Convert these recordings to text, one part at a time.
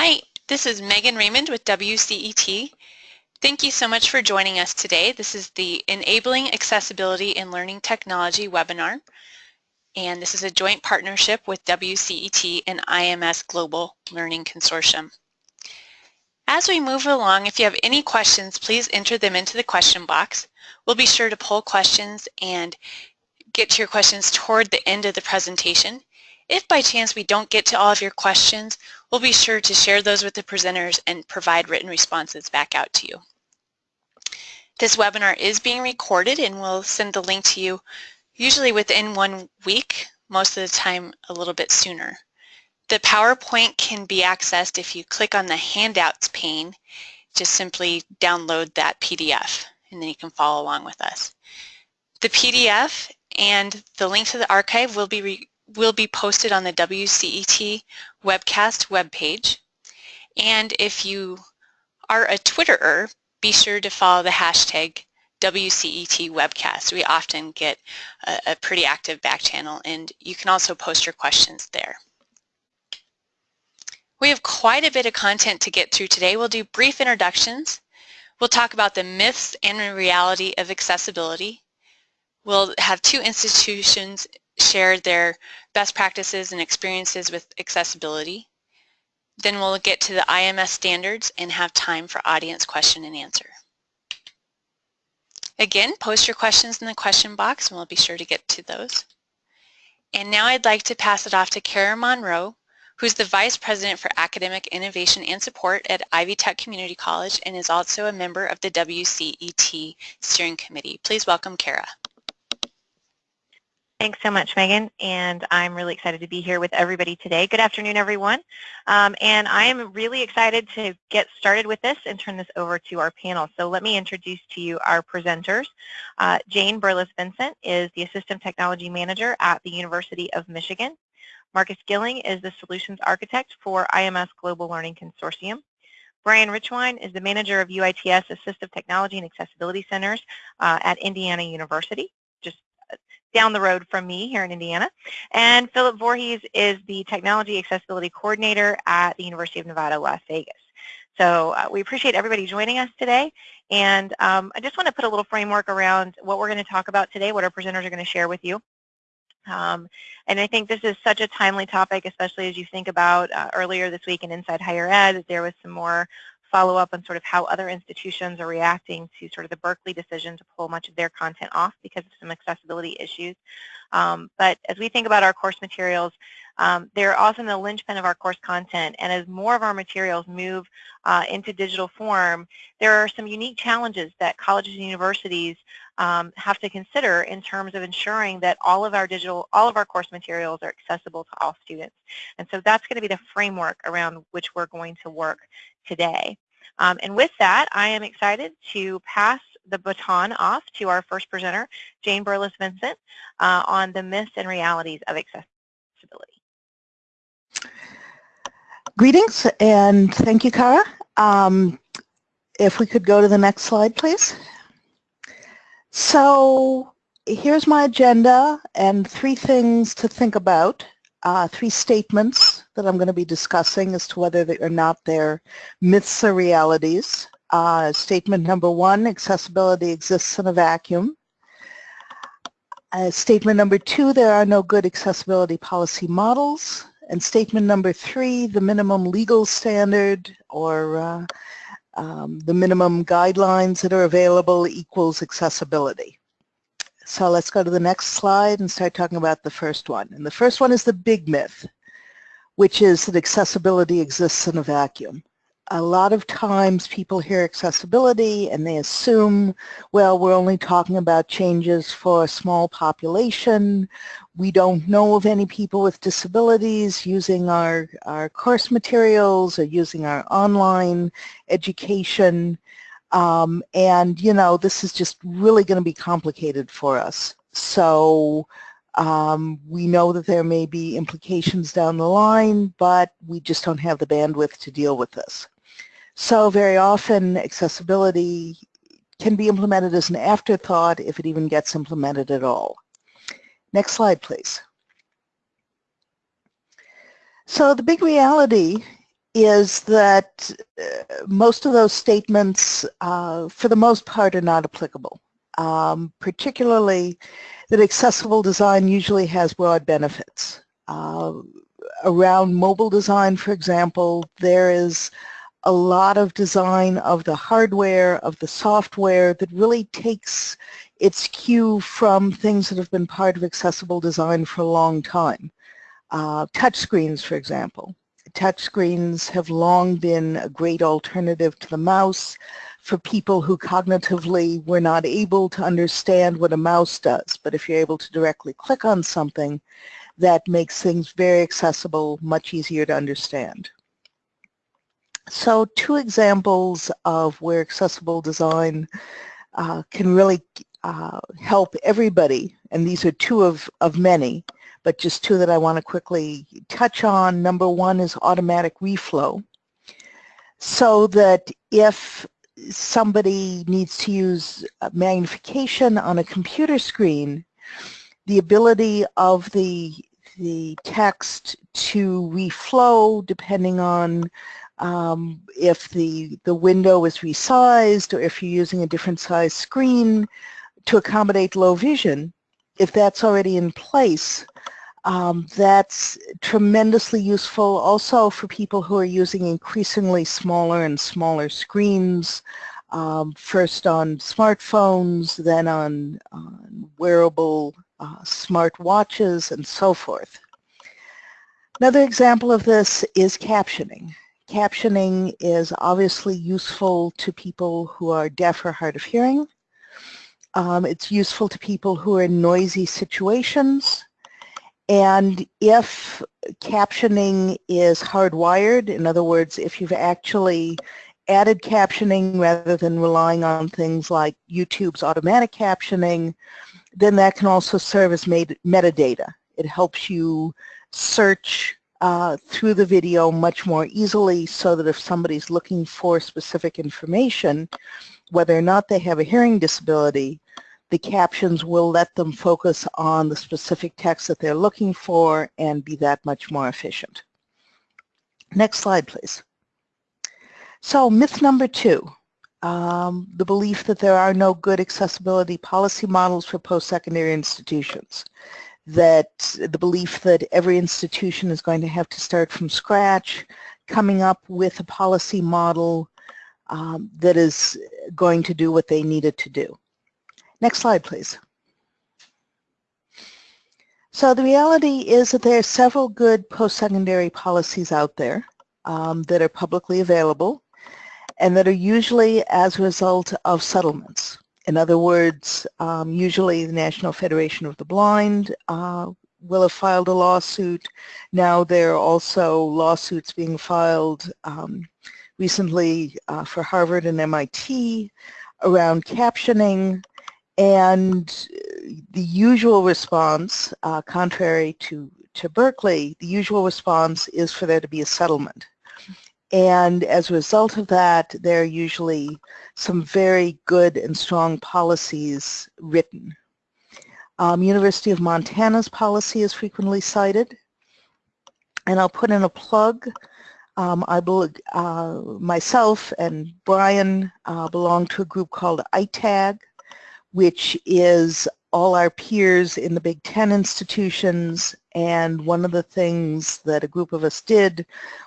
Hi, this is Megan Raymond with WCET. Thank you so much for joining us today. This is the Enabling Accessibility in Learning Technology webinar, and this is a joint partnership with WCET and IMS Global Learning Consortium. As we move along, if you have any questions, please enter them into the question box. We'll be sure to pull questions and get to your questions toward the end of the presentation. If by chance we don't get to all of your questions, we'll be sure to share those with the presenters and provide written responses back out to you. This webinar is being recorded and we'll send the link to you usually within one week, most of the time a little bit sooner. The PowerPoint can be accessed if you click on the handouts pane, just simply download that PDF and then you can follow along with us. The PDF and the link to the archive will be will be posted on the WCET webcast webpage. And if you are a Twitterer, be sure to follow the hashtag WCET webcast. We often get a, a pretty active back channel and you can also post your questions there. We have quite a bit of content to get through today. We'll do brief introductions. We'll talk about the myths and reality of accessibility. We'll have two institutions share their best practices and experiences with accessibility. Then we'll get to the IMS standards and have time for audience question and answer. Again, post your questions in the question box and we'll be sure to get to those. And now I'd like to pass it off to Kara Monroe, who's the Vice President for Academic Innovation and Support at Ivy Tech Community College and is also a member of the WCET Steering Committee. Please welcome Kara. Thanks so much, Megan, and I'm really excited to be here with everybody today. Good afternoon, everyone, um, and I am really excited to get started with this and turn this over to our panel. So let me introduce to you our presenters. Uh, Jane Berliss-Vincent is the Assistant Technology Manager at the University of Michigan. Markus Gylling is the Solutions Architect for IMS Global Learning Consortium. Brian Richwine is the Manager of UITS Assistive Technology and Accessibility Centers uh, at Indiana University down the road from me here in Indiana. And Philip Voorhees is the Technology Accessibility Coordinator at the University of Nevada, Las Vegas. So uh, we appreciate everybody joining us today. And um, I just want to put a little framework around what we're going to talk about today, what our presenters are going to share with you. Um, and I think this is such a timely topic, especially as you think about uh, earlier this week in Inside Higher Ed, there was some more follow up on sort of how other institutions are reacting to sort of the Berkeley decision to pull much of their content off because of some accessibility issues. Um, but as we think about our course materials, um, they're often the linchpin of our course content, and as more of our materials move uh, into digital form, there are some unique challenges that colleges and universities um, have to consider in terms of ensuring that all of our digital, all of our course materials are accessible to all students. And so that's going to be the framework around which we're going to work today. Um, and with that, I am excited to pass the baton off to our first presenter, Jane Berliss-Vincent, uh, on the myths and realities of accessibility. Greetings and thank you, Kara. Um, if we could go to the next slide, please. So here's my agenda and three things to think about uh, three statements that I'm going to be discussing as to whether they or not they're myths or realities. Uh, statement number one, accessibility exists in a vacuum. Uh, statement number two, there are no good accessibility policy models. And statement number three, the minimum legal standard or uh, um, the minimum guidelines that are available equals accessibility. So let's go to the next slide and start talking about the first one. And the first one is the big myth, which is that accessibility exists in a vacuum. A lot of times people hear accessibility and they assume, well, we're only talking about changes for a small population. We don't know of any people with disabilities using our, our course materials or using our online education. Um, and, you know, this is just really going to be complicated for us. So um, we know that there may be implications down the line, but we just don't have the bandwidth to deal with this. So very often accessibility can be implemented as an afterthought if it even gets implemented at all. Next slide, please. So the big reality is that uh, most of those statements, uh, for the most part, are not applicable. Um, particularly that accessible design usually has broad benefits. Uh, around mobile design, for example, there is a lot of design of the hardware, of the software that really takes its cue from things that have been part of accessible design for a long time. Uh, touchscreens, for example. Touchscreens have long been a great alternative to the mouse for people who cognitively were not able to understand what a mouse does. But if you're able to directly click on something, that makes things very accessible, much easier to understand. So two examples of where accessible design uh, can really uh, help everybody, and these are two of, of many, but just two that I want to quickly touch on. Number one is automatic reflow, so that if somebody needs to use magnification on a computer screen, the ability of the the text to reflow depending on um, if the, the window is resized or if you're using a different size screen to accommodate low vision, if that's already in place, um, that's tremendously useful also for people who are using increasingly smaller and smaller screens, um, first on smartphones, then on, wearable uh, smart watches and so forth. Another example of this is captioning. Captioning is obviously useful to people who are deaf or hard of hearing. Um, it's useful to people who are in noisy situations. And if captioning is hardwired, in other words, if you've actually added captioning rather than relying on things like YouTube's automatic captioning, then that can also serve as metadata. It helps you search uh, through the video much more easily so that if somebody's looking for specific information, whether or not they have a hearing disability, the captions will let them focus on the specific text that they're looking for and be that much more efficient. Next slide, please. So myth number two, um, the belief that there are no good accessibility policy models for post-secondary institutions that the belief that every institution is going to have to start from scratch, coming up with a policy model um, that is going to do what they needed to do. Next slide, please. So the reality is that there are several good post-secondary policies out there um, that are publicly available and that are usually as a result of settlements. In other words, um, usually the National Federation of the Blind uh, will have filed a lawsuit. Now there are also lawsuits being filed um, recently uh, for Harvard and MIT around captioning and the usual response, uh, contrary to, to Berkeley, the usual response is for there to be a settlement. And as a result of that, there are usually some very good and strong policies written. Um, University of Montana's policy is frequently cited. And I'll put in a plug. Um, I uh, myself and Brian uh, belong to a group called ITAG, which is all our peers in the Big Ten institutions and one of the things that a group of us did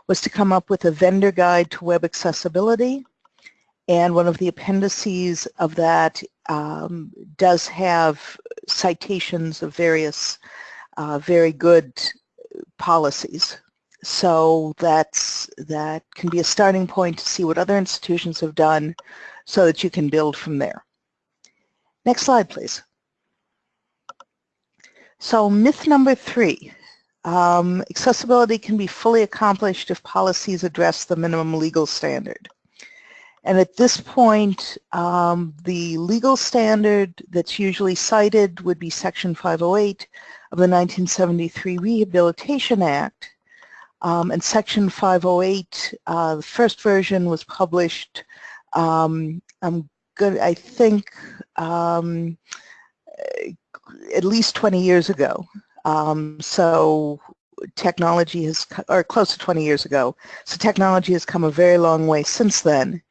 was to come up with a vendor guide to web accessibility and one of the appendices of that um, does have citations of various uh, very good policies. So that's, that can be a starting point to see what other institutions have done so that you can build from there. Next slide, please. So myth number three, um, accessibility can be fully accomplished if policies address the minimum legal standard. And at this point, um, the legal standard that's usually cited would be Section 508 of the 1973 Rehabilitation Act. Um, and Section 508, uh, the first version was published, um, I'm good, I think, um, at least 20 years ago. Um, so technology has, or close to 20 years ago, so technology has come a very long way since then.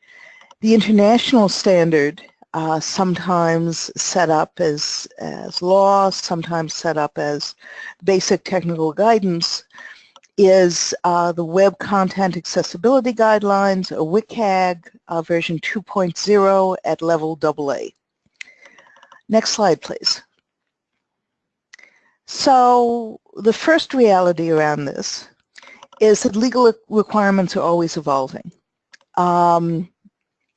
The international standard, uh, sometimes set up as, as law, sometimes set up as basic technical guidance, is uh, the Web Content Accessibility Guidelines, or WCAG, uh, version 2.0 at level AA. Next slide, please. So the first reality around this is that legal requirements are always evolving. Um,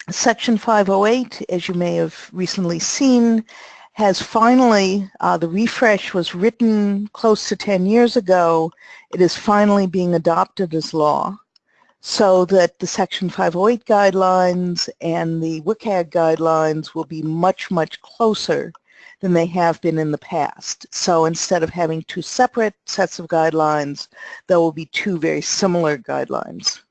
Section 508, as you may have recently seen, has finally, uh, the refresh was written close to 10 years ago. It is finally being adopted as law so that the Section 508 guidelines and the WCAG guidelines will be much, much closer than they have been in the past. So instead of having two separate sets of guidelines, there will be two very similar guidelines.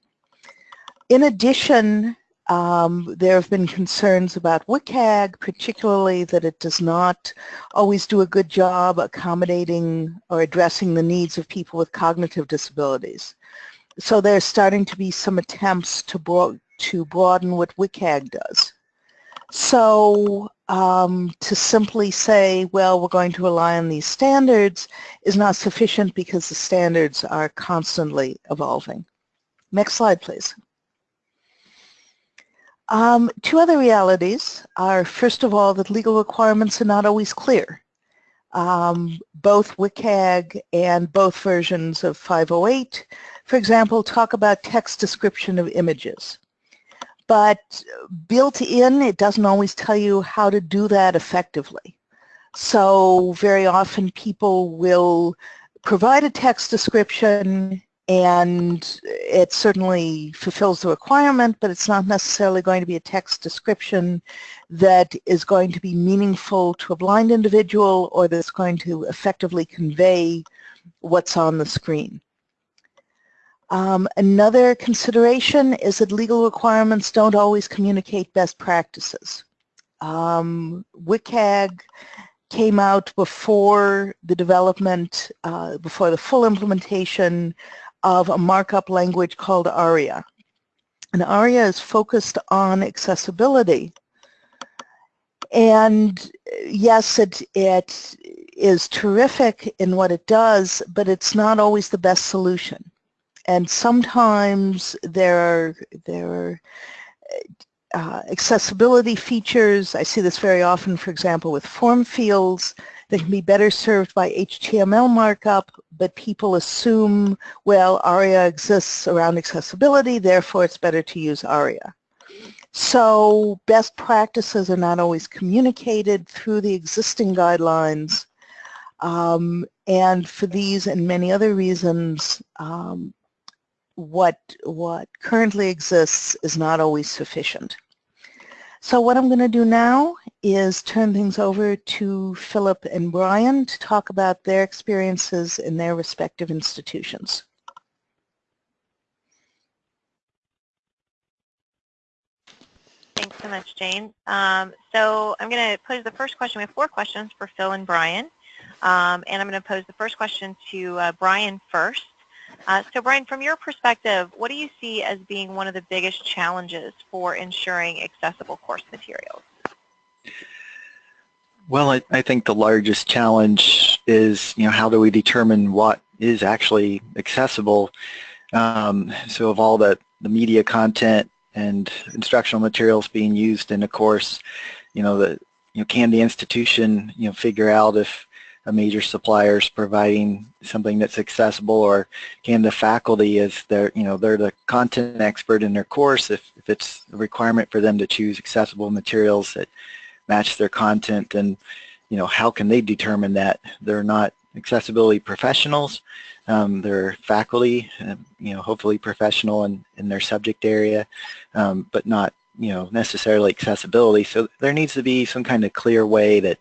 In addition, um, there have been concerns about WCAG, particularly that it does not always do a good job accommodating or addressing the needs of people with cognitive disabilities. So there's starting to be some attempts to, to broaden what WCAG does. So um, to simply say, well, we're going to rely on these standards is not sufficient because the standards are constantly evolving. Next slide, please. Um, two other realities are, first of all, that legal requirements are not always clear. Um, both WCAG and both versions of 508, for example, talk about text description of images. But built in, it doesn't always tell you how to do that effectively. So very often people will provide a text description and it certainly fulfills the requirement, but it's not necessarily going to be a text description that is going to be meaningful to a blind individual or that's going to effectively convey what's on the screen. Um, another consideration is that legal requirements don't always communicate best practices. Um, WCAG came out before the development, uh, before the full implementation of a markup language called ARIA. And ARIA is focused on accessibility. And yes, it, it is terrific in what it does, but it's not always the best solution. And sometimes there are, there are uh, accessibility features. I see this very often, for example, with form fields that can be better served by HTML markup, but people assume, well, ARIA exists around accessibility, therefore it's better to use ARIA. So best practices are not always communicated through the existing guidelines. Um, and for these and many other reasons, um, what, what currently exists is not always sufficient. So what I'm going to do now is turn things over to Philip and Brian to talk about their experiences in their respective institutions. Thanks so much, Jane. Um, so I'm going to pose the first question. We have four questions for Phil and Brian. Um, and I'm going to pose the first question to uh, Brian first. Uh, so Brian, from your perspective, what do you see as being one of the biggest challenges for ensuring accessible course materials? Well, I, I think the largest challenge is, you know, how do we determine what is actually accessible? Um, so of all the, the media content and instructional materials being used in a course, you know, the, you know, can the institution, you know, figure out if a major supplier is providing something that's accessible or can the faculty as they're you know they're the content expert in their course if, if it's a requirement for them to choose accessible materials that match their content and you know how can they determine that? They're not accessibility professionals um, they're faculty uh, you know hopefully professional in, in their subject area um, but not you know necessarily accessibility. So there needs to be some kind of clear way that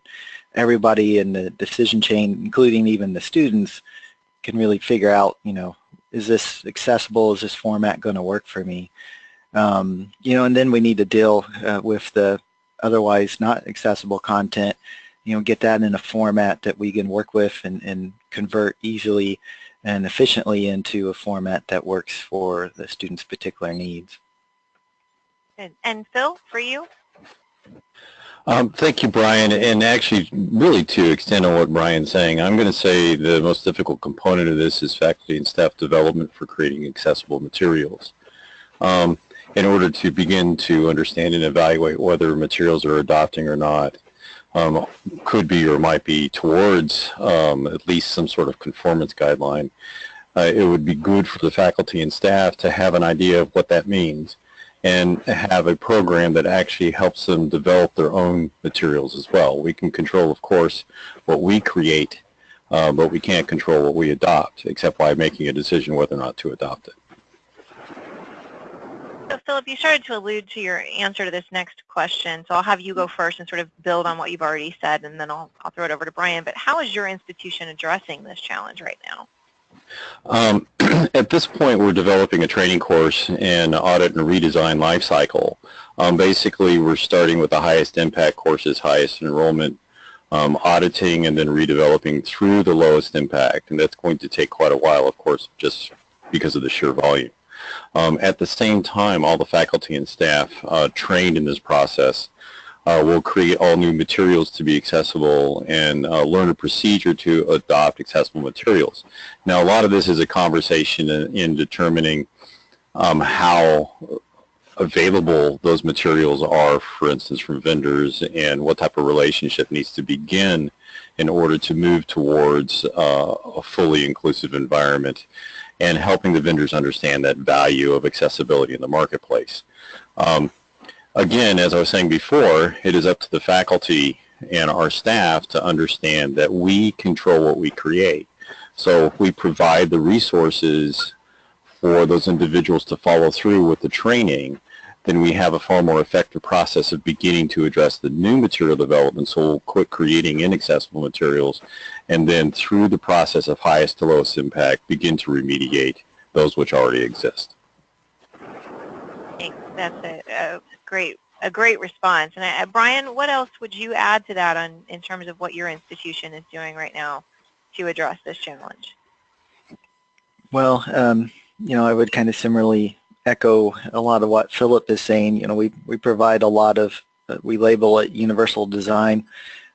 everybody in the decision chain, including even the students, can really figure out, you know, is this accessible? Is this format going to work for me? Um, you know, and then we need to deal uh, with the otherwise not accessible content you know, get that in a format that we can work with and, and convert easily and efficiently into a format that works for the student's particular needs. And, and Phil, for you? Um, thank you, Brian. And actually, really to extend on what Brian's saying, I'm going to say the most difficult component of this is faculty and staff development for creating accessible materials. Um, in order to begin to understand and evaluate whether materials are adopting or not, um, could be or might be towards um, at least some sort of conformance guideline, uh, it would be good for the faculty and staff to have an idea of what that means and have a program that actually helps them develop their own materials as well. We can control, of course, what we create, uh, but we can't control what we adopt, except by making a decision whether or not to adopt it. So Philip, you started to allude to your answer to this next question, so I'll have you go first and sort of build on what you've already said, and then I'll, I'll throw it over to Brian. But how is your institution addressing this challenge right now? Um, at this point, we're developing a training course in audit and redesign lifecycle. Um, basically, we're starting with the highest impact courses, highest enrollment, um, auditing and then redeveloping through the lowest impact. And that's going to take quite a while, of course, just because of the sheer volume. Um, at the same time, all the faculty and staff uh, trained in this process uh, will create all new materials to be accessible and uh, learn a procedure to adopt accessible materials. Now, a lot of this is a conversation in, in determining um, how available those materials are, for instance, from vendors and what type of relationship needs to begin in order to move towards uh, a fully inclusive environment and helping the vendors understand that value of accessibility in the marketplace. Um, again, as I was saying before, it is up to the faculty and our staff to understand that we control what we create. So if we provide the resources for those individuals to follow through with the training, then we have a far more effective process of beginning to address the new material development. So we'll quit creating inaccessible materials and then through the process of highest to lowest impact, begin to remediate those which already exist. That's a, great a great response. And I, Brian, what else would you add to that on in terms of what your institution is doing right now to address this challenge? Well, um, you know, I would kind of similarly echo a lot of what Philip is saying. You know, we, we provide a lot of, uh, we label it universal design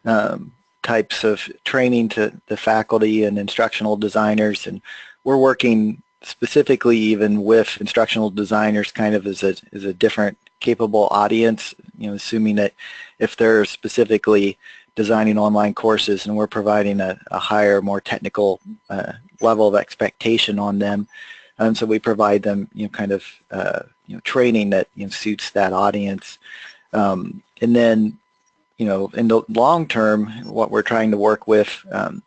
um, types of training to the faculty and instructional designers. And we're working specifically even with instructional designers kind of as a, as a different capable audience, you know, assuming that if they're specifically designing online courses and we're providing a, a higher, more technical uh, level of expectation on them, and so we provide them, you know, kind of, uh, you know, training that you know, suits that audience. Um, and then, you know, in the long term, what we're trying to work with, um,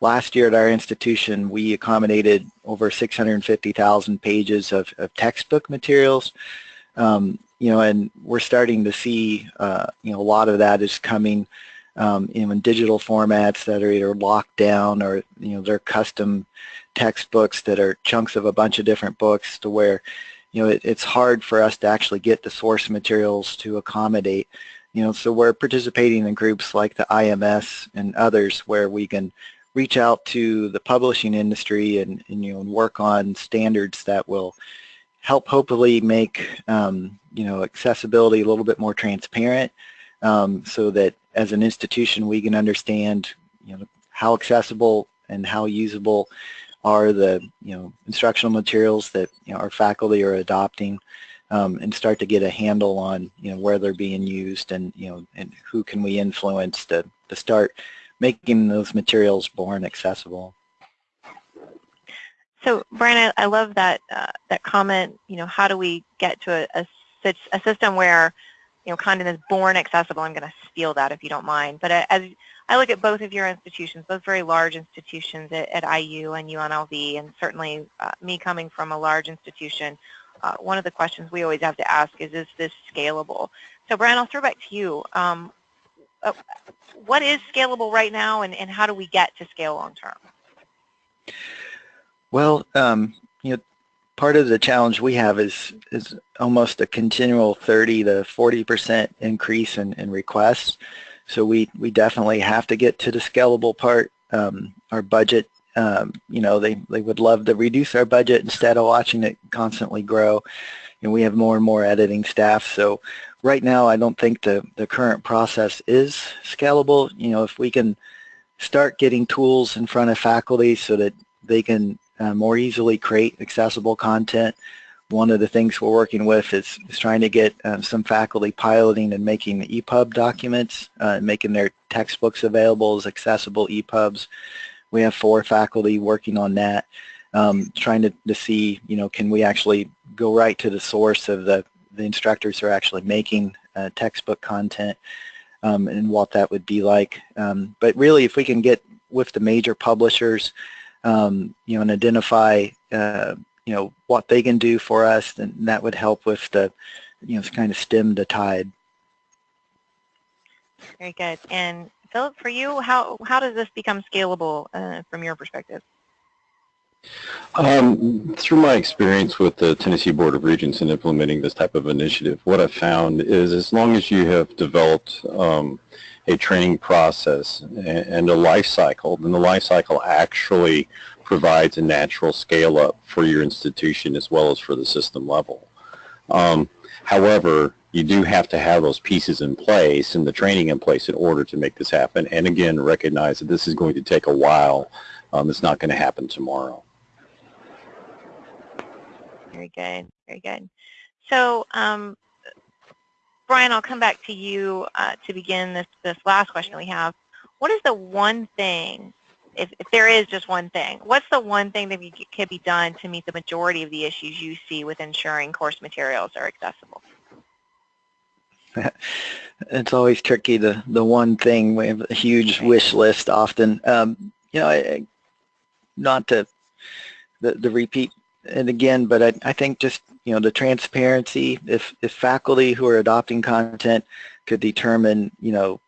last year at our institution, we accommodated over 650,000 pages of, of, textbook materials. Um, you know, and we're starting to see, uh, you know, a lot of that is coming um, in digital formats that are either locked down or, you know, they're custom textbooks that are chunks of a bunch of different books to where you know it, it's hard for us to actually get the source materials to accommodate you know so we're participating in groups like the IMS and others where we can reach out to the publishing industry and, and you know work on standards that will help hopefully make um, you know accessibility a little bit more transparent um, so that as an institution we can understand you know how accessible and how usable are the you know instructional materials that you know, our faculty are adopting um, and start to get a handle on you know where they're being used and you know and who can we influence to, to start making those materials born accessible. So Brian, I, I love that uh, that comment. You know, how do we get to a, a, a system where you know content is born accessible? I'm going to steal that if you don't mind. But uh, as I look at both of your institutions, both very large institutions at, at IU and UNLV, and certainly uh, me coming from a large institution, uh, one of the questions we always have to ask is, is this scalable? So Brian, I'll throw back to you. Um, uh, what is scalable right now, and, and how do we get to scale long term? Well, um, you know, part of the challenge we have is is almost a continual 30 to 40 percent increase in, in requests. So we, we definitely have to get to the scalable part. Um, our budget, um, you know, they, they would love to reduce our budget instead of watching it constantly grow. And we have more and more editing staff. So right now, I don't think the, the current process is scalable. You know, if we can start getting tools in front of faculty so that they can uh, more easily create accessible content, one of the things we're working with is, is trying to get um, some faculty piloting and making the EPUB documents, uh, making their textbooks available as accessible EPUBs. We have four faculty working on that, um, trying to, to see, you know, can we actually go right to the source of the, the instructors who are actually making uh, textbook content um, and what that would be like. Um, but really, if we can get with the major publishers, um, you know, and identify uh, you know, what they can do for us, then that would help with the, you know, kind of stem the tide. Very good. And Philip, for you, how, how does this become scalable uh, from your perspective? Um, through my experience with the Tennessee Board of Regents in implementing this type of initiative, what I've found is as long as you have developed um, a training process and a life cycle, then the life cycle actually provides a natural scale up for your institution as well as for the system level. Um, however, you do have to have those pieces in place and the training in place in order to make this happen. And again, recognize that this is going to take a while. Um, it's not going to happen tomorrow. Very good. Very good. So, um, Brian, I'll come back to you uh, to begin this, this last question we have. What is the one thing if, if there is just one thing, what's the one thing that could be done to meet the majority of the issues you see with ensuring course materials are accessible? it's always tricky, the, the one thing. We have a huge wish list often. Um, you know, I, not to the, the repeat and again, but I, I think just, you know, the transparency, if, if faculty who are adopting content could determine, you know,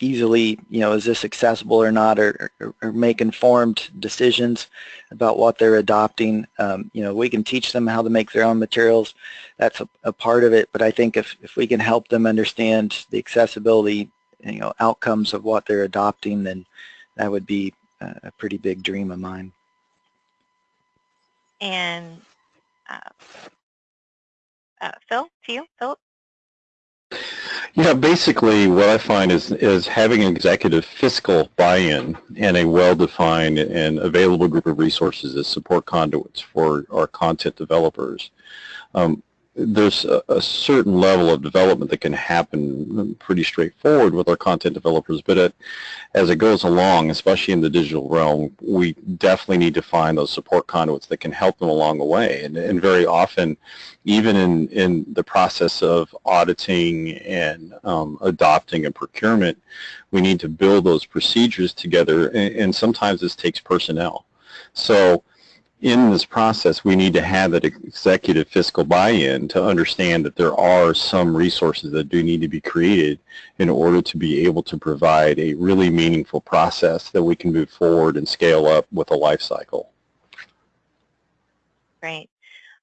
easily, you know, is this accessible or not, or, or, or make informed decisions about what they're adopting. Um, you know, we can teach them how to make their own materials. That's a, a, part of it. But I think if, if we can help them understand the accessibility, you know, outcomes of what they're adopting, then that would be a, a pretty big dream of mine. And uh, uh, Phil, to you, Philip? Yeah, basically what I find is, is having an executive fiscal buy-in and a well-defined and available group of resources as support conduits for our content developers. Um, there's a, a, certain level of development that can happen pretty straightforward with our content developers, but it, as it goes along, especially in the digital realm, we definitely need to find those support conduits that can help them along the way. And, and very often, even in, in the process of auditing and um, adopting and procurement, we need to build those procedures together, and, and sometimes this takes personnel. So in this process, we need to have that executive fiscal buy-in to understand that there are some resources that do need to be created in order to be able to provide a really meaningful process that we can move forward and scale up with a life cycle. Great.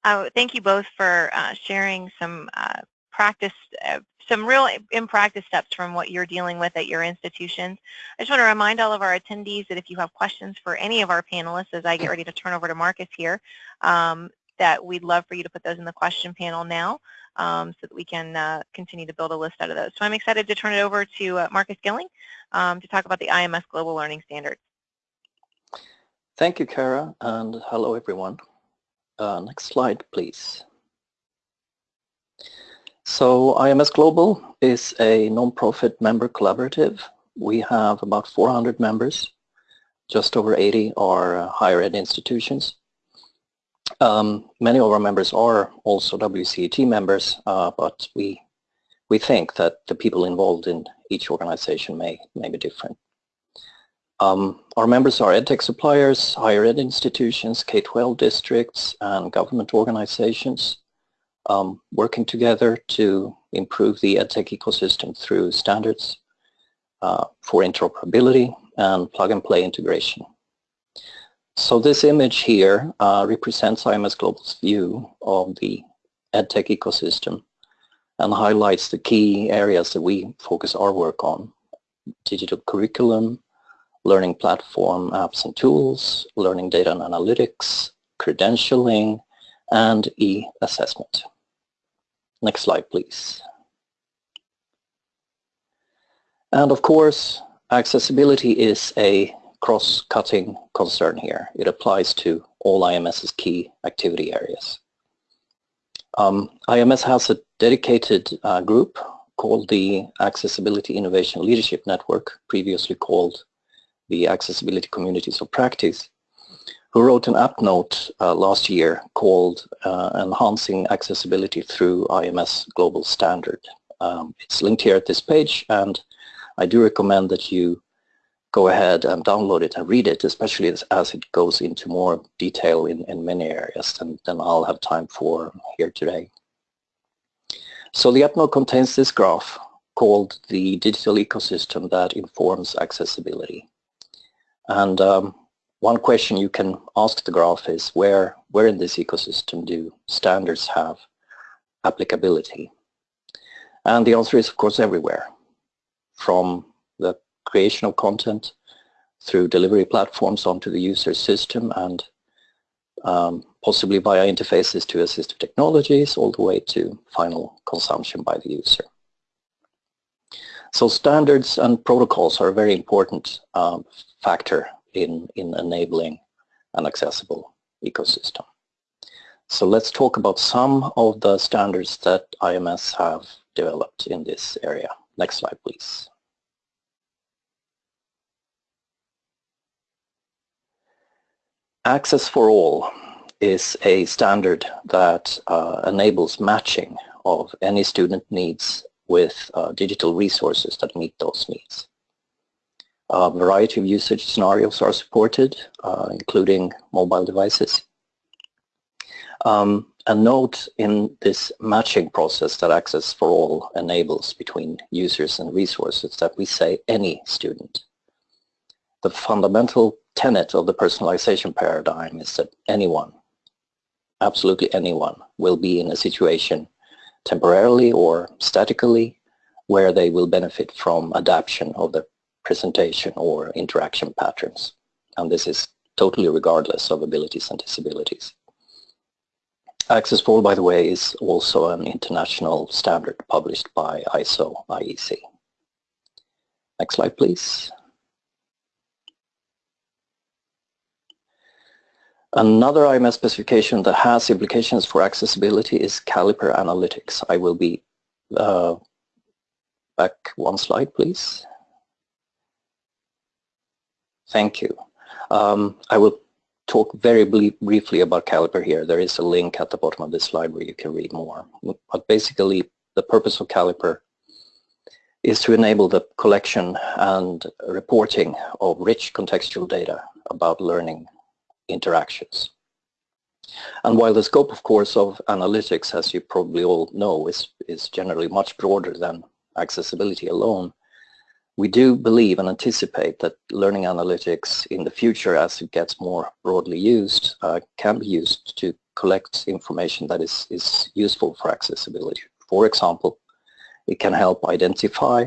Uh, thank you both for uh, sharing some uh, practice uh, some real in practice steps from what you're dealing with at your institutions. I just want to remind all of our attendees that if you have questions for any of our panelists as I get ready to turn over to Marcus here, um, that we'd love for you to put those in the question panel now um, so that we can uh, continue to build a list out of those. So I'm excited to turn it over to uh, Markus Gylling um, to talk about the IMS Global Learning Standards. Thank you, Kara, and hello, everyone. Uh, next slide, please. So IMS Global is a non-profit member collaborative. We have about 400 members. Just over 80 are uh, higher ed institutions. Um, many of our members are also WCET members, uh, but we we think that the people involved in each organization may, may be different. Um, our members are EdTech suppliers, higher ed institutions, K-12 districts, and government organizations um, working together to improve the EdTech ecosystem through standards uh, for interoperability and plug-and-play integration. So this image here uh, represents IMS Global's view of the EdTech ecosystem and highlights the key areas that we focus our work on. digital curriculum, learning platform apps and tools, learning data and analytics, credentialing, and e-assessment. Next slide, please. And of course, accessibility is a cross-cutting concern here. It applies to all IMS's key activity areas. Um, IMS has a dedicated uh, group called the Accessibility Innovation Leadership Network, previously called the Accessibility Communities of Practice, who wrote an app note uh, last year called uh, Enhancing Accessibility Through IMS Global Standard. Um, it's linked here at this page and I do recommend that you go ahead and download it and read it, especially as, as it goes into more detail in, in many areas than, than I'll have time for here today. So the app note contains this graph called the digital ecosystem that informs accessibility. And um, one question you can ask the graph is where, where in this ecosystem do standards have applicability? And the answer is, of course, everywhere, from the creation of content through delivery platforms onto the user system and um, possibly via interfaces to assistive technologies all the way to final consumption by the user. So standards and protocols are a very important um, factor in, in enabling an accessible ecosystem. So let's talk about some of the standards that IMS have developed in this area. Next slide, please. Access for All is a standard that uh, enables matching of any student needs with uh, digital resources that meet those needs. A variety of usage scenarios are supported, uh, including mobile devices. Um, a note in this matching process that Access for All enables between users and resources that we say any student. The fundamental tenet of the personalization paradigm is that anyone, absolutely anyone, will be in a situation temporarily or statically where they will benefit from adaptation of the presentation or interaction patterns. And this is totally regardless of abilities and disabilities. Access for All, by the way, is also an international standard published by ISO IEC. Next slide, please. Another IMS specification that has implications for accessibility is caliper analytics. I will be uh, back one slide, please. Thank you. Um, I will talk very briefly about Caliper here. There is a link at the bottom of this slide where you can read more. But basically, the purpose of Caliper is to enable the collection and reporting of rich contextual data about learning interactions. And while the scope, of course, of analytics, as you probably all know, is, is generally much broader than accessibility alone, we do believe and anticipate that learning analytics in the future as it gets more broadly used uh, can be used to collect information that is, is useful for accessibility. For example, it can help identify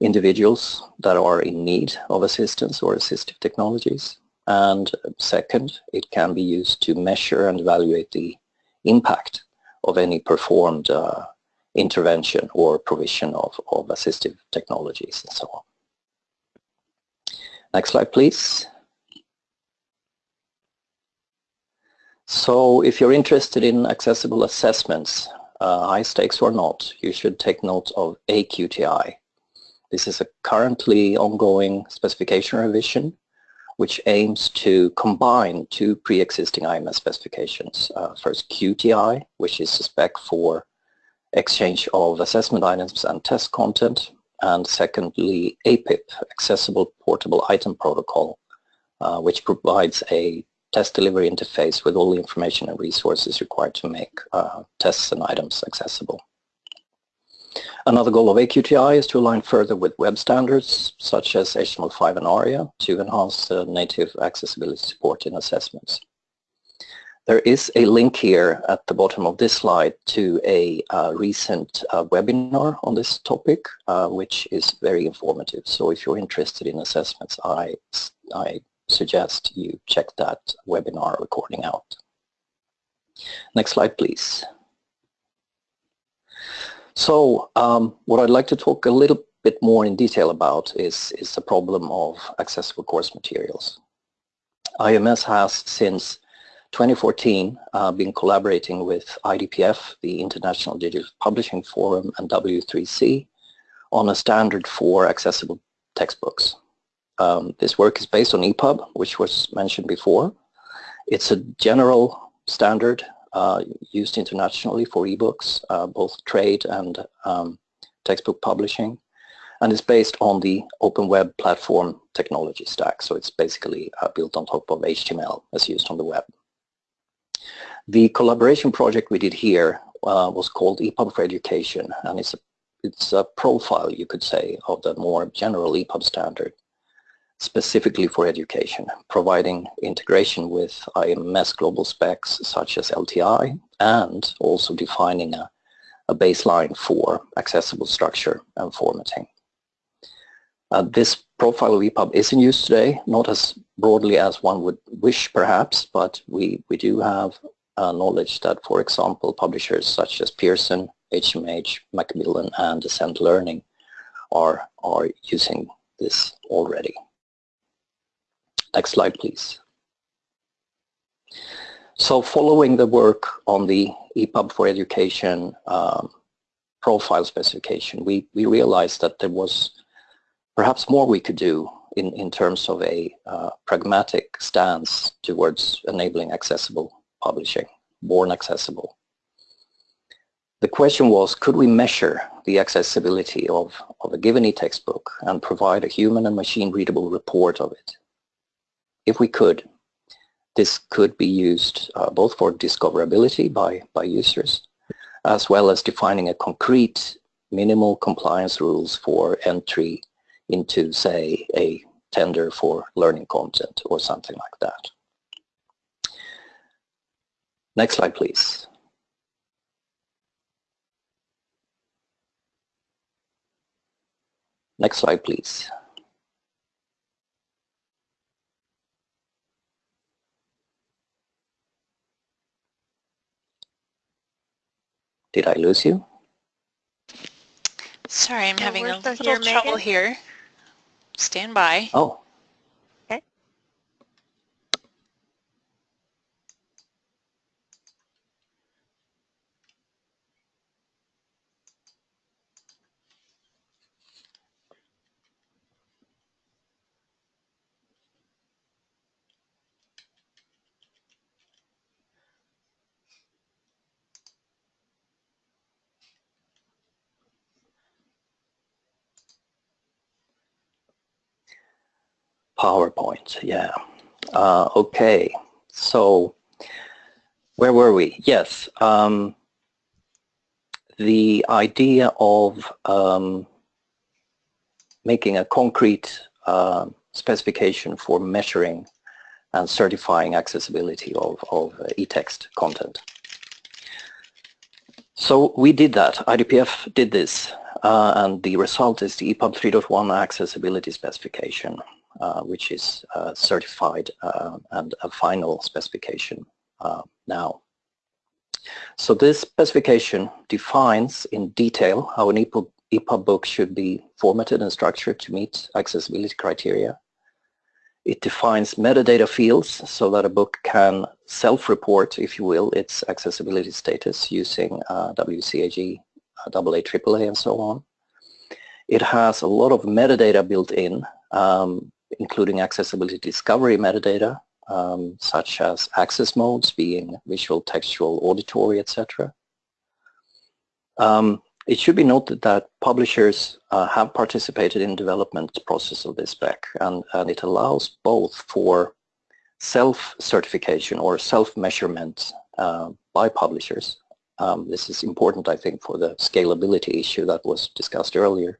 individuals that are in need of assistance or assistive technologies. And second, it can be used to measure and evaluate the impact of any performed uh, intervention or provision of, of assistive technologies and so on. Next slide, please. So if you're interested in accessible assessments, uh, high stakes or not, you should take note of AQTI. This is a currently ongoing specification revision which aims to combine two pre-existing IMS specifications. Uh, first QTI, which is a spec for exchange of assessment items and test content, and secondly, APIP, Accessible Portable Item Protocol, uh, which provides a test delivery interface with all the information and resources required to make uh, tests and items accessible. Another goal of AQTI is to align further with web standards such as HTML5 and ARIA to enhance native accessibility support in assessments. There is a link here at the bottom of this slide to a uh, recent uh, webinar on this topic, uh, which is very informative. So if you're interested in assessments, I, I suggest you check that webinar recording out. Next slide, please. So um, what I'd like to talk a little bit more in detail about is, is the problem of accessible course materials. IMS has since 2014 uh, been collaborating with IDPF, the International Digital Publishing Forum, and W3C on a standard for accessible textbooks. Um, this work is based on EPUB, which was mentioned before. It's a general standard uh, used internationally for ebooks, uh, both trade and um, textbook publishing, and it's based on the Open Web Platform technology stack. So it's basically uh, built on top of HTML as used on the web. The collaboration project we did here uh, was called EPUB for Education, and it's a, it's a profile, you could say, of the more general EPUB standard specifically for education, providing integration with IMS global specs such as LTI and also defining a, a baseline for accessible structure and formatting. Uh, this profile of EPUB is in use today, not as broadly as one would wish perhaps, but we, we do have uh, knowledge that, for example, publishers such as Pearson, HMH, Macmillan, and Ascend Learning are, are using this already. Next slide, please. So following the work on the EPUB for Education um, profile specification, we, we realized that there was perhaps more we could do in, in terms of a uh, pragmatic stance towards enabling accessible publishing, born accessible. The question was, could we measure the accessibility of, of a given e-textbook and provide a human and machine readable report of it? if we could, this could be used uh, both for discoverability by, by users, as well as defining a concrete minimal compliance rules for entry into, say, a tender for learning content or something like that. Next slide, please. Next slide, please. Did I lose you? Sorry, I'm No, having a little trouble here. Stand by. Oh, PowerPoint, yeah. Uh, okay, so where were we? Yes, um, the idea of um, making a concrete uh, specification for measuring and certifying accessibility of, of e-text content. So we did that, IDPF did this, uh, and the result is the EPUB 3.1 accessibility specification. Uh, which is uh, certified uh, and a final specification now. So this specification defines in detail how an EPUB, EPUB book should be formatted and structured to meet accessibility criteria. It defines metadata fields so that a book can self-report, if you will, its accessibility status using uh, WCAG, AA, AAA, and so on. It has a lot of metadata built in um, including accessibility discovery metadata, um, such as access modes being visual, textual, auditory, etc. Um, it should be noted that publishers uh, have participated in development process of this spec and, and it allows both for self-certification or self-measurement uh, by publishers. Um, this is important, I think, for the scalability issue that was discussed earlier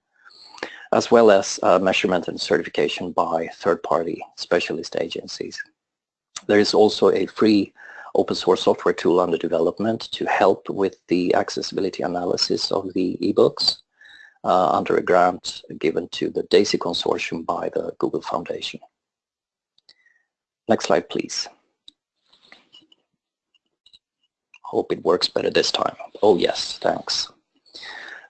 as well as uh, measurement and certification by third-party specialist agencies. There is also a free open source software tool under development to help with the accessibility analysis of the ebooks uh, under a grant given to the DAISY consortium by the Google Foundation. Next slide, please. Hope it works better this time. Oh yes, thanks.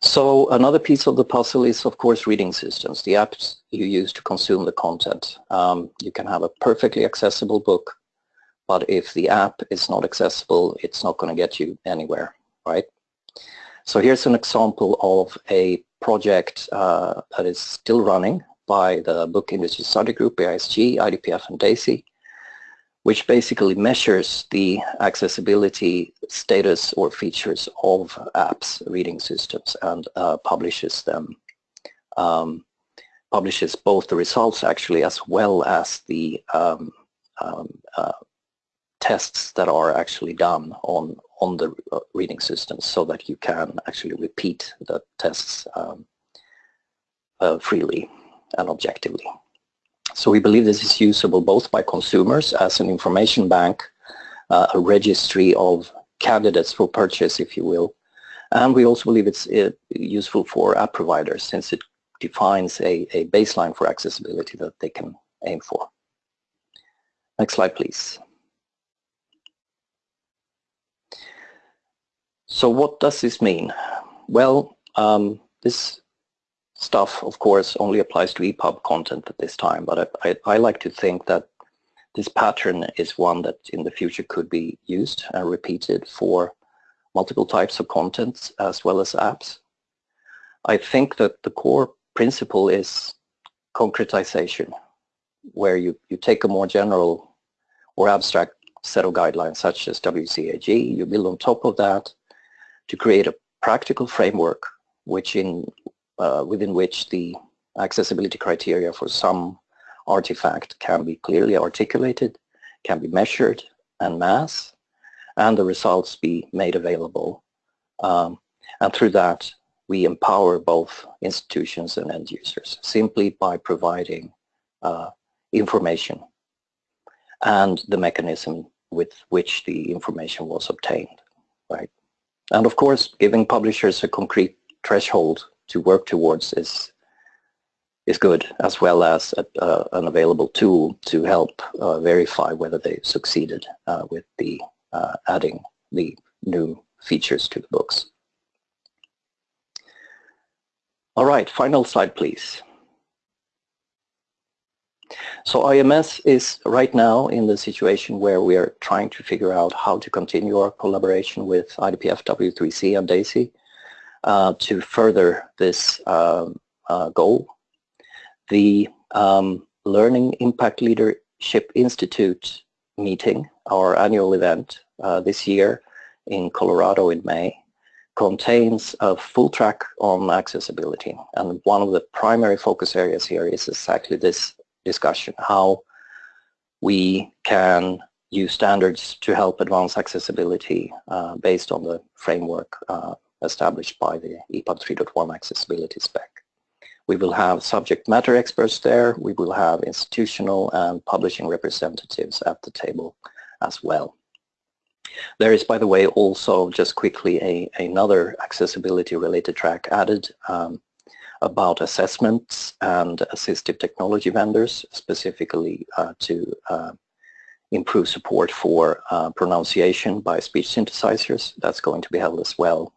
So another piece of the puzzle is, of course, reading systems, the apps you use to consume the content. Um, you can have a perfectly accessible book, but if the app is not accessible, it's not going to get you anywhere, right? So here's an example of a project uh, that is still running by the Book Industry Study Group, AISG, IDPF, and DAISY which basically measures the accessibility status or features of apps, reading systems, and uh, publishes them. Um, publishes both the results actually as well as the um, um, uh, tests that are actually done on on the uh, reading systems so that you can actually repeat the tests um, uh, freely and objectively. So we believe this is usable both by consumers as an information bank, uh, a registry of candidates for purchase, if you will. And we also believe it's uh, useful for app providers since it defines a, a baseline for accessibility that they can aim for. Next slide, please. So what does this mean? Well, um, this stuff, of course, only applies to EPUB content at this time, but I, I, I, like to think that this pattern is one that in the future could be used and repeated for multiple types of content as well as apps. I think that the core principle is concretization, where you, you take a more general or abstract set of guidelines such as WCAG, you build on top of that to create a practical framework which in uh, within which the accessibility criteria for some artifact can be clearly articulated, can be measured and mass, and the results be made available. Um, and through that, we empower both institutions and end users simply by providing uh, information and the mechanism with which the information was obtained, right? And of course, giving publishers a concrete threshold to work towards is is good, as well as a, uh, an available tool to help uh, verify whether they succeeded uh, with the uh, adding the new features to the books. All right, final slide, please. So IMS is right now in the situation where we are trying to figure out how to continue our collaboration with IDPF W3C and DAISY uh, to further this um, uh, goal. The um, Learning Impact Leadership Institute meeting, our annual event uh, this year in Colorado in May, contains a full track on accessibility. And one of the primary focus areas here is exactly this discussion, how we can use standards to help advance accessibility uh, based on the framework uh, established by the EPUB 3.1 accessibility spec. We will have subject matter experts there. We will have institutional and publishing representatives at the table as well. There is, by the way, also just quickly a, another accessibility related track added um, about assessments and assistive technology vendors, specifically uh, to uh, improve support for uh, pronunciation by speech synthesizers. That's going to be held as well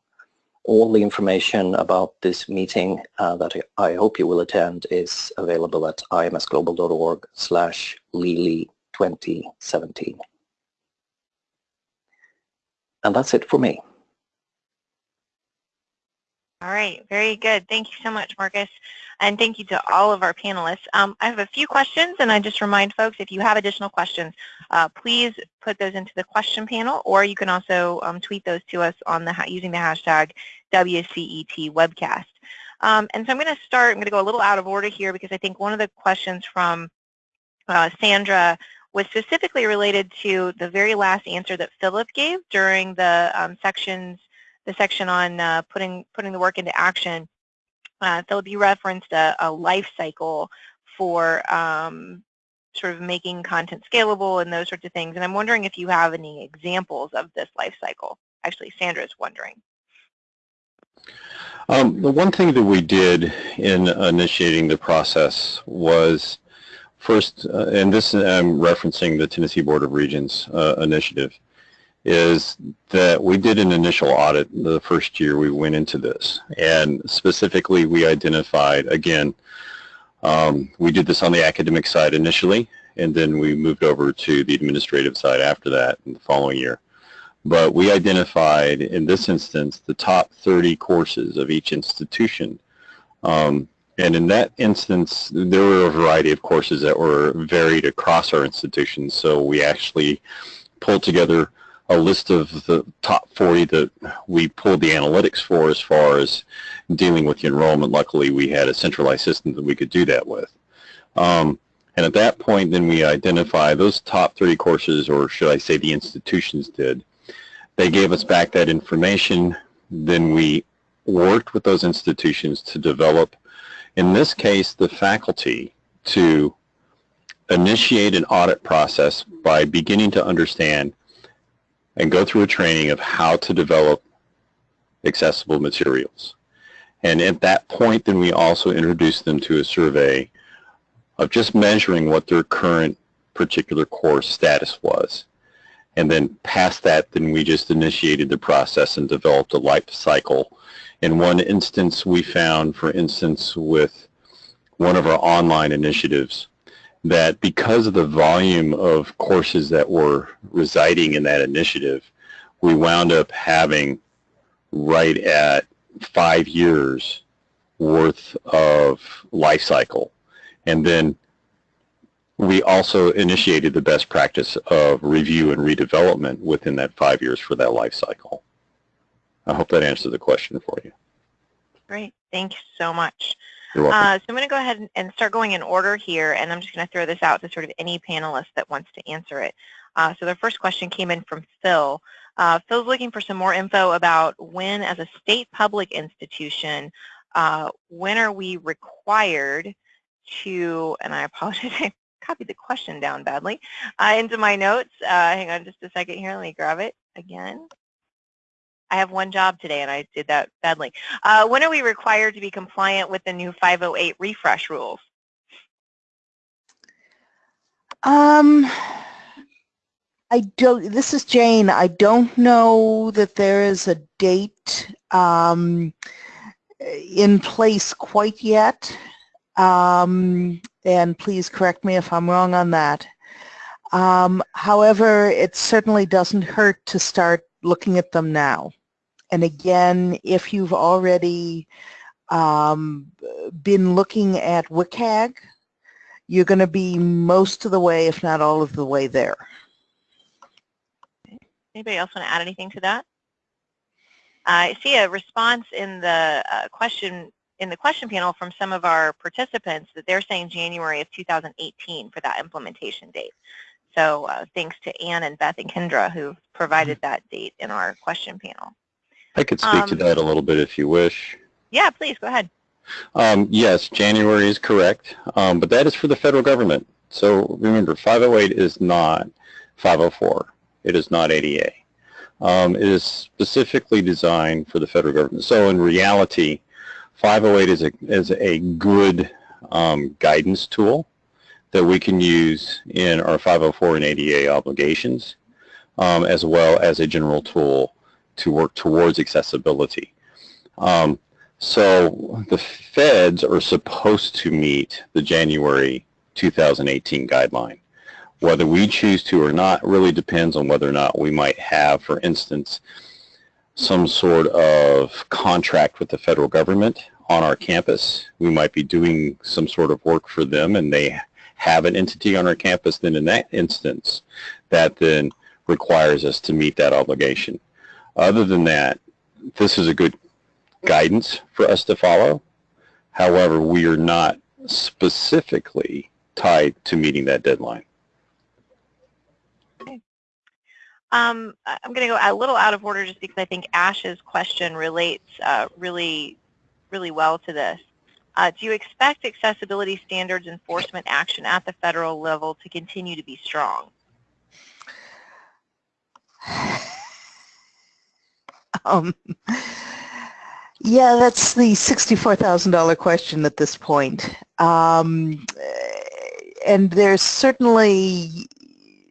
all the information about this meeting uh, that I hope you will attend is available at imsglobal.org slash Lili 2017. And that's it for me. All right, very good. Thank you so much, Markus. And thank you to all of our panelists. Um, I have a few questions, and I just remind folks, if you have additional questions, uh, please put those into the question panel, or you can also um, tweet those to us on the using the hashtag WCET webcast. Um, and so I'm going to start, I'm going to go a little out of order here because I think one of the questions from uh, Sandra was specifically related to the very last answer that Philip gave during the um, sections the section on uh, putting putting the work into action, uh, Philip, you referenced a, a life cycle for um, sort of making content scalable and those sorts of things. And I'm wondering if you have any examples of this life cycle. Actually, Sandra's wondering. Um, the one thing that we did in initiating the process was first, uh, and this I'm referencing the Tennessee Board of Regents uh, initiative, is that we did an initial audit the first year we went into this. And specifically, we identified, again, um, we did this on the academic side initially, and then we moved over to the administrative side after that in the following year. But we identified, in this instance, the top 30 courses of each institution. Um, and in that instance, there were a variety of courses that were varied across our institutions. So we actually pulled together a list of the top 40 that we pulled the analytics for as far as dealing with the enrollment. Luckily, we had a centralized system that we could do that with. Um, and at that point, then we identify those top 30 courses, or should I say the institutions did. They gave us back that information. Then we worked with those institutions to develop, in this case, the faculty to initiate an audit process by beginning to understand and go through a training of how to develop accessible materials. And at that point, then we also introduce them to a survey of just measuring what their current particular course status was. And then past that, then we just initiated the process and developed a life cycle. In one instance, we found, for instance, with one of our online initiatives, that because of the volume of courses that were residing in that initiative, we wound up having right at five years worth of life cycle. And then we also initiated the best practice of review and redevelopment within that five years for that life cycle. I hope that answers the question for you. Great. Thank you so much. Uh, so I'm going to go ahead and start going in order here, and I'm just going to throw this out to sort of any panelist that wants to answer it. Uh, so the first question came in from Phil. Uh, Phil's looking for some more info about when, as a state public institution, uh, when are we required to, and I apologize, I copied the question down badly, uh, into my notes. Uh, hang on just a second here. Let me grab it again. I have one job today and I did that badly. Uh, when are we required to be compliant with the new 508 refresh rules? Um, I don't, this is Jane. I don't know that there is a date um, in place quite yet. Um, and please correct me if I'm wrong on that. Um, however, it certainly doesn't hurt to start looking at them now. And again, if you've already um, been looking at WCAG, you're going to be most of the way, if not all of the way there. Anybody else want to add anything to that? I see a response in the uh, question in the question panel from some of our participants that they're saying January of 2018 for that implementation date. So uh, thanks to Anne and Beth and Kendra who provided that date in our question panel. I could speak um, to that a little bit if you wish. Yeah, please, go ahead. Um, yes, January is correct, um, but that is for the federal government. So remember, 508 is not 504. It is not ADA. Um, it is specifically designed for the federal government. So in reality, 508 is a, is a good um, guidance tool that we can use in our 504 and ADA obligations, um, as well as a general tool to work towards accessibility. Um, so the feds are supposed to meet the January 2018 guideline. Whether we choose to or not really depends on whether or not we might have, for instance, some sort of contract with the federal government on our campus. We might be doing some sort of work for them and they have an entity on our campus, then in that instance, that then requires us to meet that obligation. Other than that, this is a good guidance for us to follow. However, we are not specifically tied to meeting that deadline. Okay. Um, I'm going to go a little out of order just because I think Ash's question relates uh, really, really well to this. Uh, do you expect accessibility standards enforcement action at the federal level to continue to be strong? Um, yeah, that's the $64,000 question at this point. Um, and there's certainly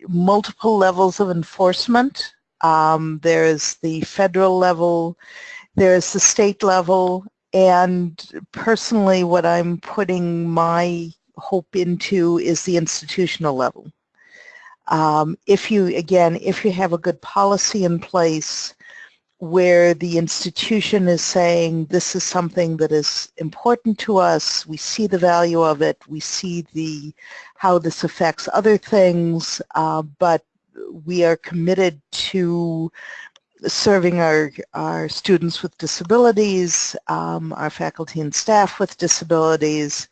multiple levels of enforcement. Um, there's the federal level, there's the state level, and personally what I'm putting my hope into is the institutional level. Um, if you, again, if you have a good policy in place where the institution is saying this is something that is important to us, we see the value of it, we see the how this affects other things, uh, but we are committed to serving our, our students with disabilities, um, our faculty and staff with disabilities,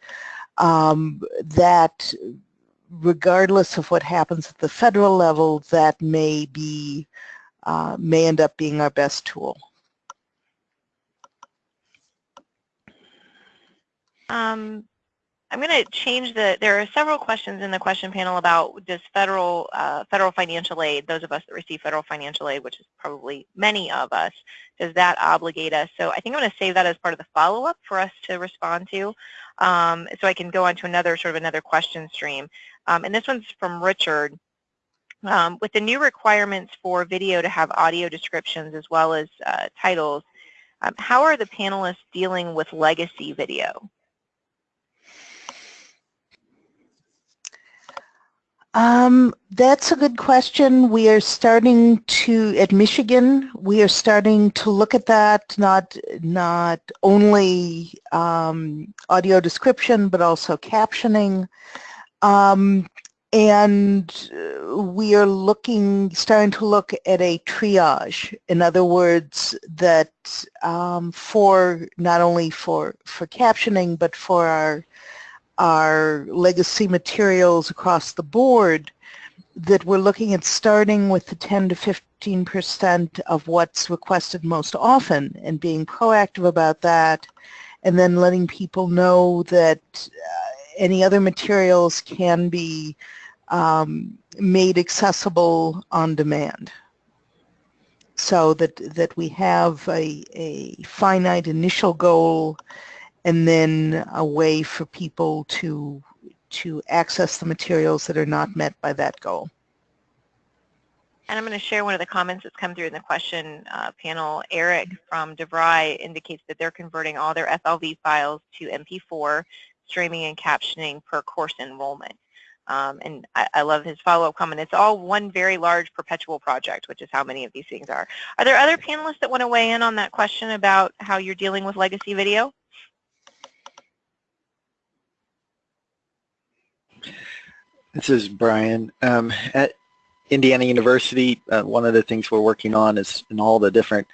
um, that regardless of what happens at the federal level, that may be uh, may end up being our best tool. Um, I'm going to change the, there are several questions in the question panel about does federal, uh, federal financial aid, those of us that receive federal financial aid, which is probably many of us, does that obligate us? So I think I'm going to save that as part of the follow-up for us to respond to. Um, so I can go on to another sort of another question stream. Um, and this one's from Richard. Um, with the new requirements for video to have audio descriptions as well as uh, titles, um, how are the panelists dealing with legacy video? Um, that's a good question. We are starting to, at Michigan, we are starting to look at that, not, not only um, audio description, but also captioning. Um, and uh, we are looking, starting to look at a triage. In other words, that um, for not only for for captioning, but for our our legacy materials across the board, that we're looking at starting with the 10 to 15 percent of what's requested most often, and being proactive about that, and then letting people know that any other materials can be um, made accessible on demand so that, that we have a, a finite initial goal and then a way for people to, to access the materials that are not met by that goal. And I'm going to share one of the comments that's come through in the question uh, panel. Eric from DeVry indicates that they're converting all their FLV files to MP4, streaming and captioning per course enrollment. Um, and I, I, love his follow-up comment. It's all one very large perpetual project, which is how many of these things are. Are there other panelists that want to weigh in on that question about how you're dealing with legacy video? This is Brian. Um, at Indiana University, uh, one of the things we're working on is in all the different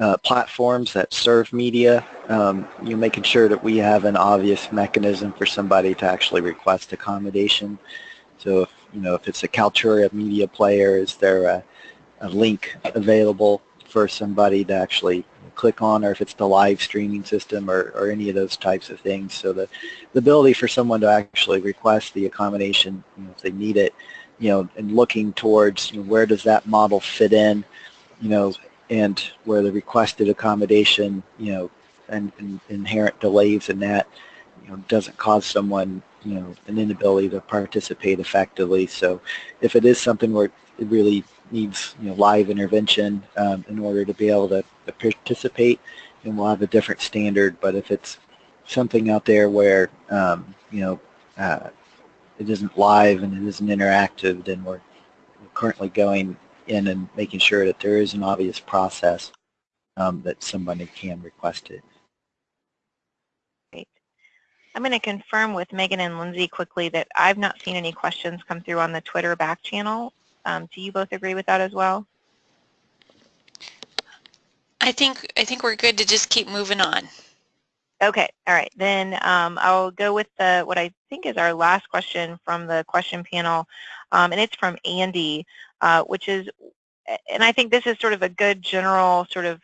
uh, platforms that serve media, um, you know, making sure that we have an obvious mechanism for somebody to actually request accommodation. So if, you know, if it's a Kaltura media player, is there a, a link available for somebody to actually click on or if it's the live streaming system or, or any of those types of things. So the, the ability for someone to actually request the accommodation you know, if they need it, you know, and looking towards you know, where does that model fit in, you know, and where the requested accommodation, you know, and, and inherent delays in that, you know, doesn't cause someone, you know, an inability to participate effectively. So if it is something where it really needs, you know, live intervention um, in order to be able to, to participate, then we'll have a different standard. But if it's something out there where, um, you know, uh, it isn't live and it isn't interactive, then we're currently going in and making sure that there is an obvious process um, that somebody can request it. Great. I'm going to confirm with Megan and Lindsay quickly that I've not seen any questions come through on the Twitter back channel. Um, do you both agree with that as well? I think I think we're good to just keep moving on. Okay, all right. Then um, I'll go with the what I think is our last question from the question panel, um, and it's from Andy uh, which is, and I think this is sort of a good general sort of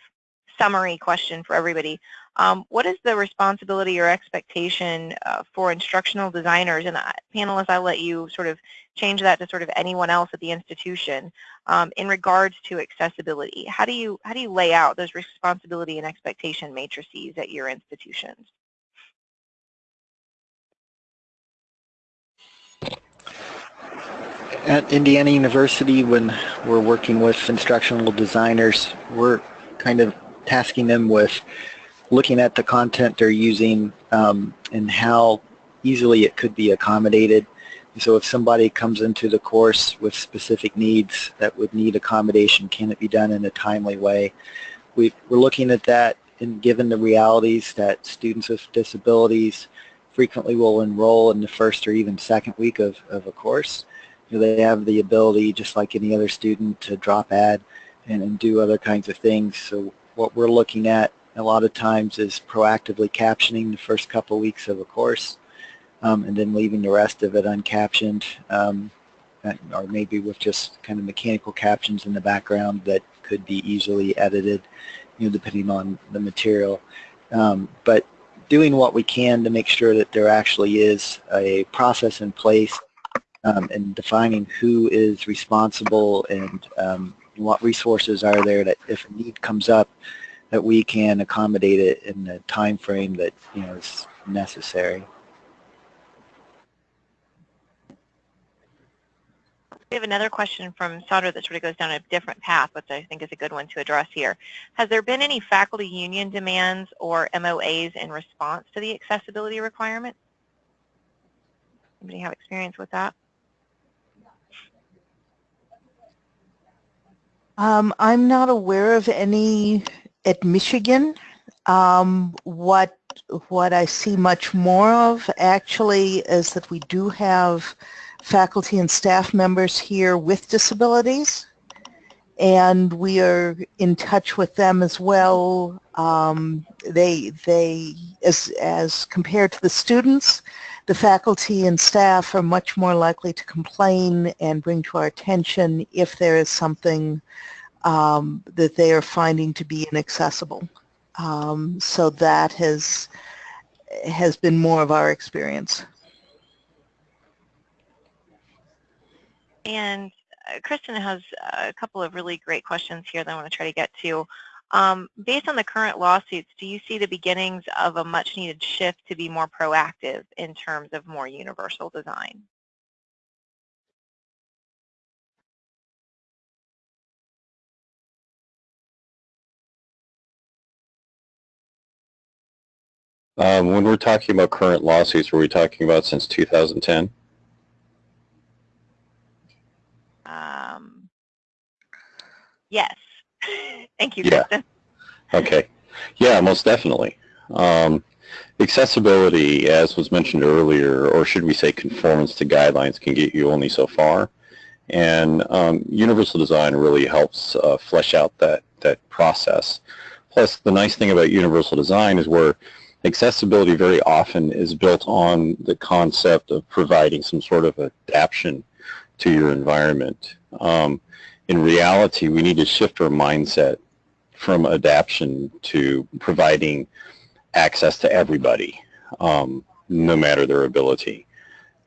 summary question for everybody. Um, what is the responsibility or expectation uh, for instructional designers? And uh, panelists, I'll let you sort of change that to sort of anyone else at the institution um, in regards to accessibility. How do you how do you lay out those responsibility and expectation matrices at your institutions? At Indiana University, when we're working with instructional designers, we're kind of tasking them with looking at the content they're using um, and how easily it could be accommodated. So if somebody comes into the course with specific needs that would need accommodation, can it be done in a timely way? we are looking at that and given the realities that students with disabilities frequently will enroll in the first or even second week of, of a course. Know, they have the ability, just like any other student, to drop add and, and do other kinds of things. So what we're looking at a lot of times is proactively captioning the first couple weeks of a course um, and then leaving the rest of it uncaptioned um, or maybe with just kind of mechanical captions in the background that could be easily edited, you know, depending on the material. Um, but doing what we can to make sure that there actually is a process in place um, and defining who is responsible and um, what resources are there that if a need comes up, that we can accommodate it in the time frame that you know is necessary. We have another question from Sandra that sort of goes down a different path, which I think is a good one to address here. Has there been any faculty union demands or MOAs in response to the accessibility requirement? Anybody have experience with that? Um, I'm not aware of any at Michigan, um, what what I see much more of actually is that we do have faculty and staff members here with disabilities and we are in touch with them as well. Um, they, they, as, as compared to the students, the faculty and staff are much more likely to complain and bring to our attention if there is something um, that they are finding to be inaccessible. Um, so that has has been more of our experience. And uh, Kristen has a couple of really great questions here that I want to try to get to. Um, based on the current lawsuits, do you see the beginnings of a much needed shift to be more proactive in terms of more universal design? Um, when we're talking about current lawsuits, were we talking about since 2010? Um, yes. Thank you, yeah. Kristen. Okay. Yeah, most definitely. Um, accessibility, as was mentioned earlier, or should we say conformance to guidelines, can get you only so far. And um, universal design really helps uh, flesh out that, that process. Plus, the nice thing about universal design is where accessibility very often is built on the concept of providing some sort of adaptation to your environment. Um, in reality, we need to shift our mindset from adaptation to providing access to everybody, um, no matter their ability.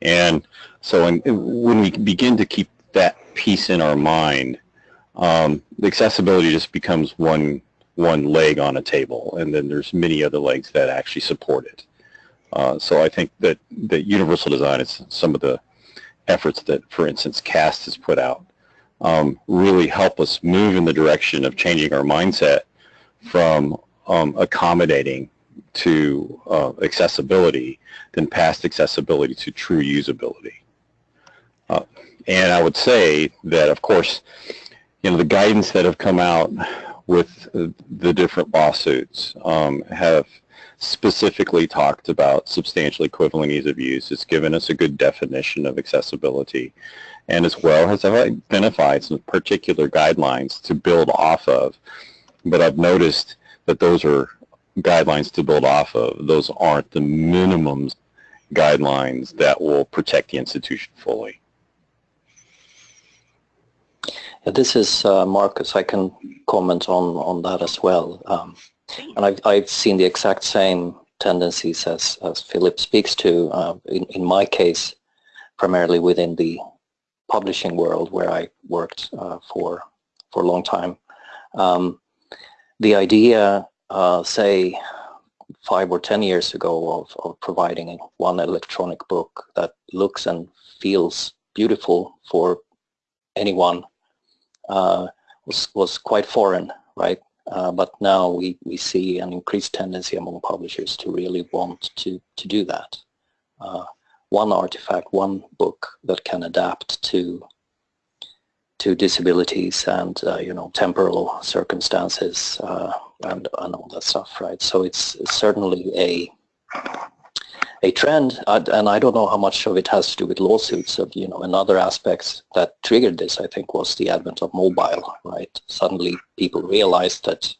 And so when we begin to keep that piece in our mind, um, the accessibility just becomes one one leg on a table, and then there's many other legs that actually support it. Uh, so I think that, that universal design is some of the efforts that, for instance, CAST has put out um, really help us move in the direction of changing our mindset from um, accommodating to uh, accessibility than past accessibility to true usability. Uh, and I would say that, of course, you know, the guidance that have come out with the different lawsuits um, have specifically talked about substantially equivalent ease of use. It's given us a good definition of accessibility and as well has identified some particular guidelines to build off of. But I've noticed that those are guidelines to build off of. Those aren't the minimum guidelines that will protect the institution fully. This is uh, Markus. I can comment on, on that as well. Um, and I've, I've seen the exact same tendencies as, as Philip speaks to, uh, in, in my case, primarily within the publishing world where I worked uh, for, for a long time. Um, the idea, uh, say, five or ten years ago of, of providing one electronic book that looks and feels beautiful for anyone uh, was, was quite foreign, right? Uh, but now we, we see an increased tendency among publishers to really want to, to do that. Uh, one artifact, one book that can adapt to to disabilities and uh, you know temporal circumstances uh, and, and all that stuff, right? So it's, certainly a a trend, and I don't know how much of it has to do with lawsuits. Of you know, and other aspects that triggered this, I think, was the advent of mobile. Right, suddenly people realized that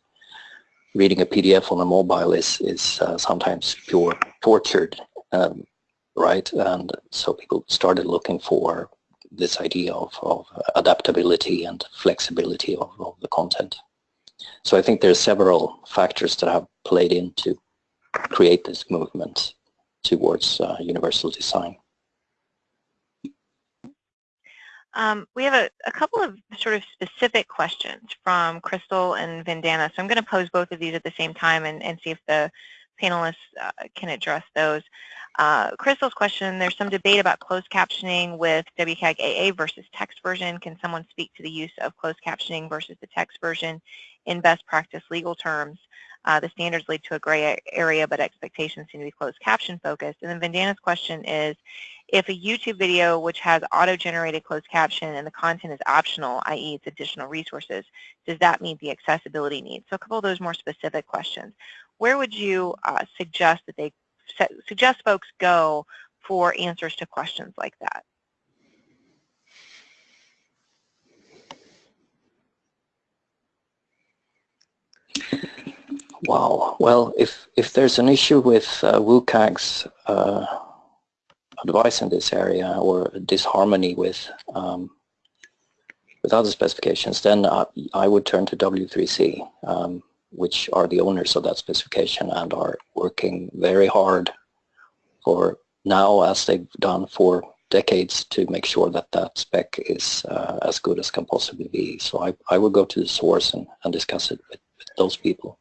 reading a PDF on a mobile is is uh, sometimes pure tortured, um, right? And so people started looking for this idea of, of adaptability and flexibility of, of the content. So I think there's several factors that have played into create this movement towards uh, universal design. Um, we have a, a, couple of sort of specific questions from Crystal and Vandana. So I'm going to pose both of these at the same time and, and see if the panelists uh, can address those. Uh, Crystal's question, there's some debate about closed captioning with WCAG AA versus text version. Can someone speak to the use of closed captioning versus the text version in best practice legal terms? Uh, the standards lead to a gray area, but expectations seem to be closed caption focused. And then Vandana's question is, if a YouTube video which has auto-generated closed caption and the content is optional, i.e. it's additional resources, does that meet the accessibility needs? So a couple of those more specific questions. Where would you uh, suggest that they suggest folks go for answers to questions like that? Wow. Well, if if there's an issue with uh, WCAG's uh, advice in this area or disharmony with um, with other specifications, then I, I would turn to W3C. Um, which are the owners of that specification and are working very hard for now as they've done for decades to make sure that that spec is uh, as good as can possibly be. So I, I would go to the source and, and discuss it with, with those people.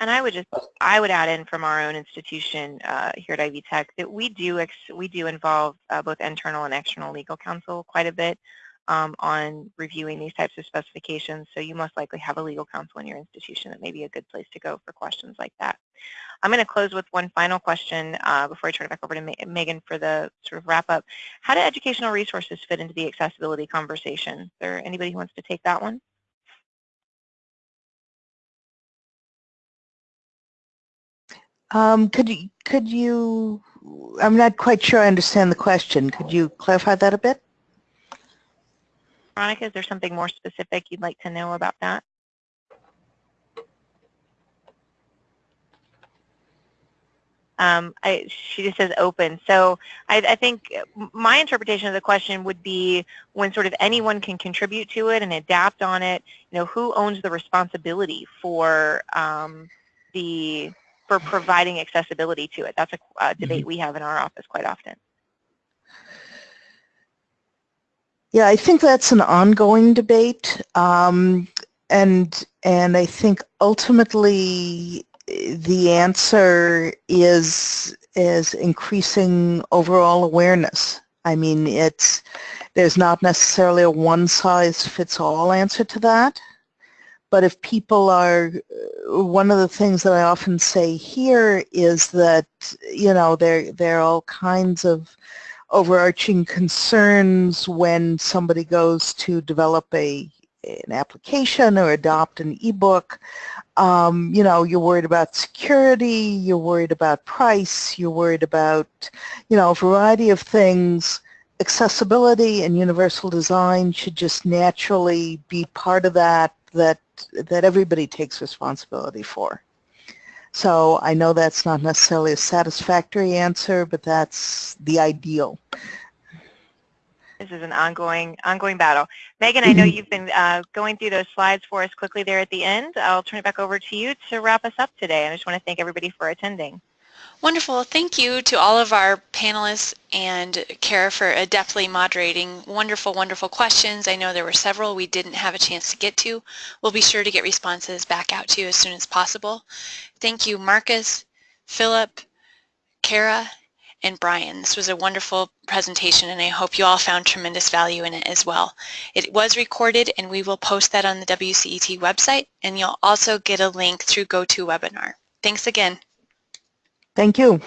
And I would just, I would add in from our own institution uh, here at Ivy Tech that we do, we do involve uh, both internal and external legal counsel quite a bit um, on reviewing these types of specifications. So you most likely have a legal counsel in your institution that may be a good place to go for questions like that. I'm going to close with one final question uh, before I turn it back over to Ma Megan for the sort of wrap up. How do educational resources fit into the accessibility conversation? Is there anybody who wants to take that one? Um, could you, could you, I'm not quite sure I understand the question. Could you clarify that a bit? Veronica, is there something more specific you'd like to know about that? Um, I, she just says open. So I, I, think my interpretation of the question would be when sort of anyone can contribute to it and adapt on it, you know, who owns the responsibility for um, the for providing accessibility to it? That's a, a debate mm-hmm. we have in our office quite often. Yeah, I think that's an ongoing debate, um, and and I think ultimately the answer is is increasing overall awareness. I mean, it's there's not necessarily a one-size-fits-all answer to that, but if people are, one of the things that I often say here is that you know there there are all kinds of overarching concerns when somebody goes to develop a an application or adopt an ebook. Um, you know, you're worried about security, you're worried about price, you're worried about, you know, a variety of things. Accessibility and universal design should just naturally be part of that, that, that everybody takes responsibility for. So I know that's not necessarily a satisfactory answer, but that's the ideal. This is an ongoing ongoing battle. Megan, I know you've been uh, going through those slides for us quickly there at the end. I'll turn it back over to you to wrap us up today. I just want to thank everybody for attending. Wonderful. Thank you to all of our panelists and Kara for adeptly moderating wonderful, wonderful questions. I know there were several we didn't have a chance to get to. We'll be sure to get responses back out to you as soon as possible. Thank you, Markus, Philip, Kara, and Brian. This was a wonderful presentation and I hope you all found tremendous value in it as well. It was recorded and we will post that on the WCET website and you'll also get a link through GoToWebinar. Thanks again. Thank you.